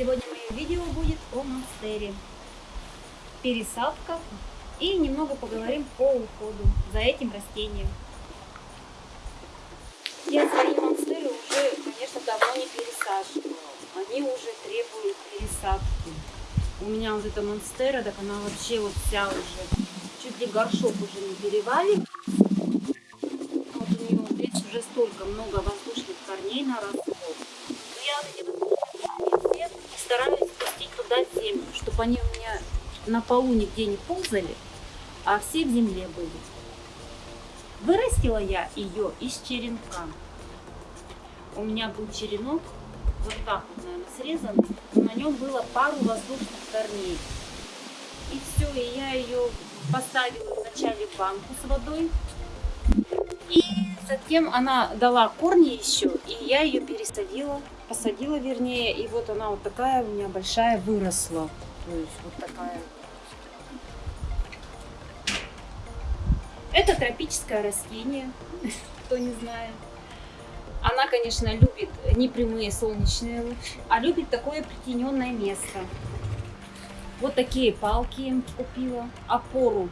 Сегодня мое видео будет о монстере. Пересадка и немного поговорим по уходу за этим растением. Я свои монстеры уже, конечно, давно не пересаживала. Они уже требуют пересадки. У меня вот эта монстера, так она вообще вот вся уже, чуть ли горшок уже не перевалит. Вот у нее здесь уже столько много воздушных корней наросло. Я вот эти вот стараюсь спустить туда землю, чтобы они у меня на полу нигде не ползали, а все в земле были. Вырастила я ее из черенка. У меня был черенок, вот так вот, наверное, срезанный. На нем было пару воздушных корней. И все, и я ее поставила вначале в банку с водой. И затем она дала корни еще, и я ее пересадила, посадила вернее. И вот она вот такая у меня большая выросла. То есть вот такая Это тропическое растение, кто не знает. Она, конечно, любит не прямые солнечные лучи, а любит такое притененное место. Вот такие палки купила, опору,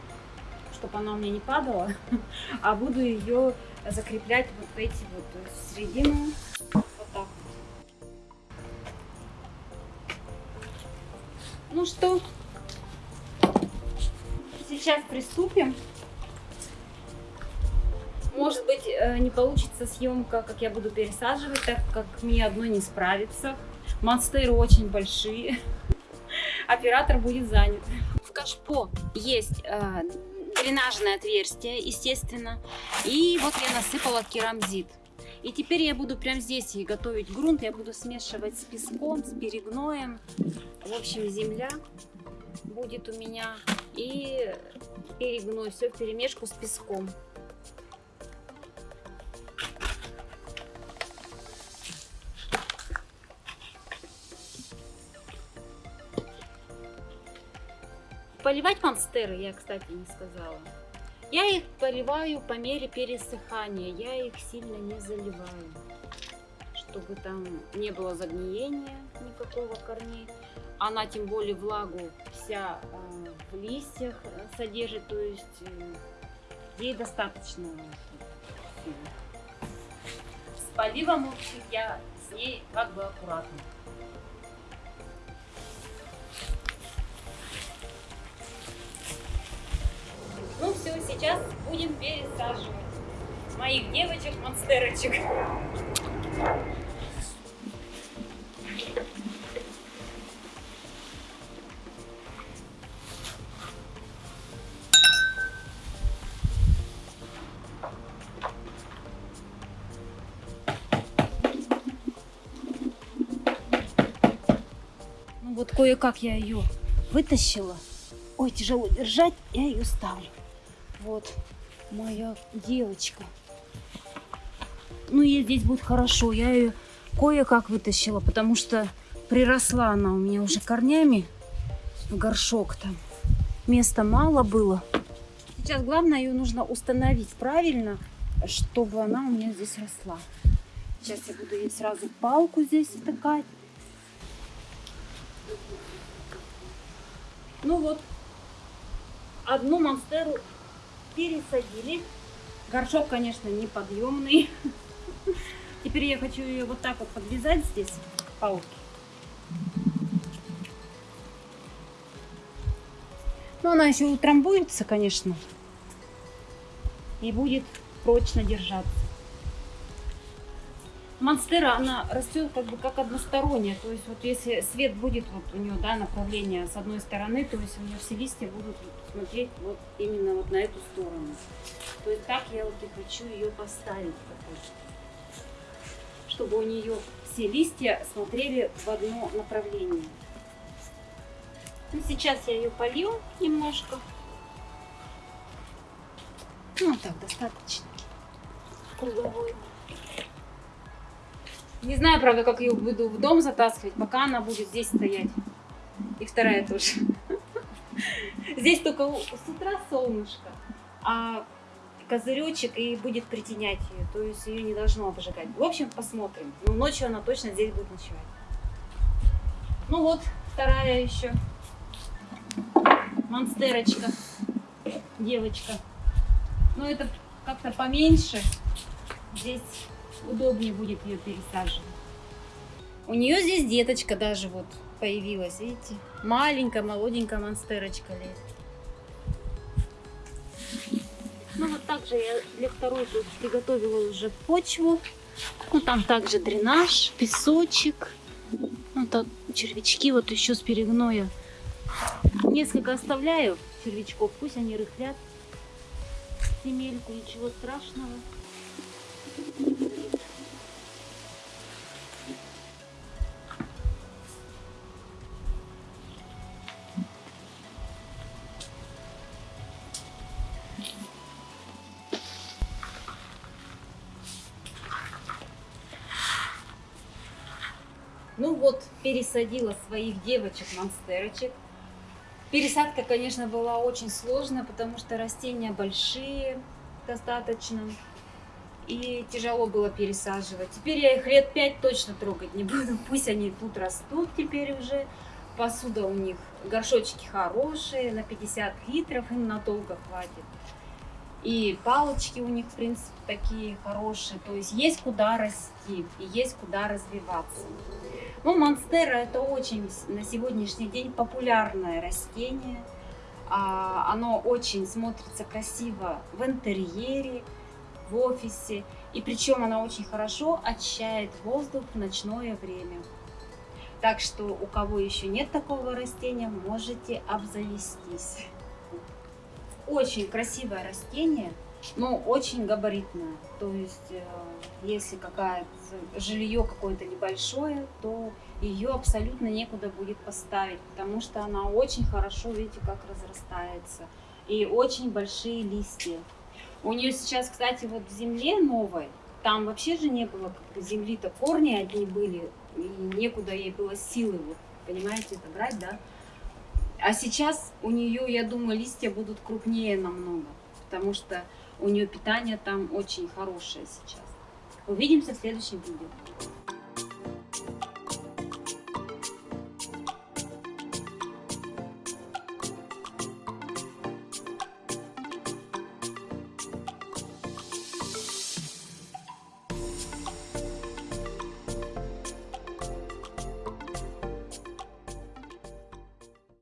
чтобы она у меня не падала, а буду ее закреплять вот в эти вот в середину. Что, сейчас приступим. Может быть, э, не получится съемка, как я буду пересаживать, так как мне одной не справится. Монстеры очень большие. Оператор будет занят. В кашпо есть э, дренажное отверстие, естественно. И вот я насыпала керамзит. И теперь я буду прямо здесь и готовить грунт. Я буду смешивать с песком, с перегноем. В общем, земля будет у меня. И перегной. Все в перемешку с песком. Поливать монстеры я, кстати, не сказала. Я их поливаю по мере пересыхания. Я их сильно не заливаю, чтобы там не было загниения никакого корней. Она тем более влагу вся э, в листьях содержит, то есть э, ей достаточно. С поливом, общем, я с ней как бы аккуратно. Сейчас будем пересаживать моих девочек-монстерочек. Ну вот кое-как я ее вытащила. Ой, тяжело держать, я ее ставлю. Вот моя девочка. Ну, ей здесь будет хорошо. Я ее кое-как вытащила, потому что приросла она у меня уже корнями в горшок там. Места мало было. Сейчас главное ее нужно установить правильно, чтобы она у меня здесь росла. Сейчас я буду ей сразу палку здесь втыкать. Ну вот, одну монстеру пересадили. Горшок, конечно, неподъемный. Теперь я хочу ее вот так вот подвязать здесь, палки. Но она еще утрамбуется, конечно, и будет прочно держаться. Монстера, она растет как бы как односторонняя. То есть вот если свет будет вот у нее, да, направление с одной стороны, то есть у нее все листья будут смотреть вот именно вот на эту сторону. То есть так я вот и хочу ее поставить. Чтобы у нее все листья смотрели в одно направление. Ну, сейчас я ее полью немножко. Ну, так, достаточно. Круговой. Не знаю, правда, как ее буду в дом затаскивать, пока она будет здесь стоять. И вторая тоже. Здесь только с утра солнышко, а козыречек и будет притенять ее. То есть ее не должно обжигать. В общем, посмотрим. Но ночью она точно здесь будет ночевать. Ну вот, вторая еще монстерочка, девочка. Но это как-то поменьше. Здесь удобнее будет ее пересаживать. У нее здесь деточка даже вот появилась, видите? Маленькая, молоденькая монстерочка лезет. Ну вот также я для второй тут приготовила уже почву. Ну там также дренаж, песочек. Ну там червячки вот еще с перегноя. Несколько оставляю червячков, пусть они рыхлят земельку, ничего страшного. Ну вот, пересадила своих девочек-монстерочек. Пересадка, конечно, была очень сложная, потому что растения большие достаточно. И тяжело было пересаживать. Теперь я их лет пять точно трогать не буду. Пусть они тут растут теперь уже. Посуда у них, горшочки хорошие, на 50 литров им надолго хватит. И палочки у них, в принципе, такие хорошие. То есть есть куда расти и есть куда развиваться. Ну, монстера это очень на сегодняшний день популярное растение. А, оно очень смотрится красиво в интерьере, в офисе. И причем оно очень хорошо очищает воздух в ночное время. Так что у кого еще нет такого растения, можете обзавестись. Очень красивое растение, но очень габаритное. То есть, э, если какая-то жилье какое-то небольшое, то ее абсолютно некуда будет поставить, потому что она очень хорошо, видите, как разрастается. И очень большие листья. У нее сейчас, кстати, вот в земле новой, там вообще же не было земли-то, корни одни были, и некуда ей было силы, вот, понимаете, это брать, да? А сейчас у нее, я думаю, листья будут крупнее намного, потому что у нее питание там очень хорошее сейчас. Увидимся в следующем видео.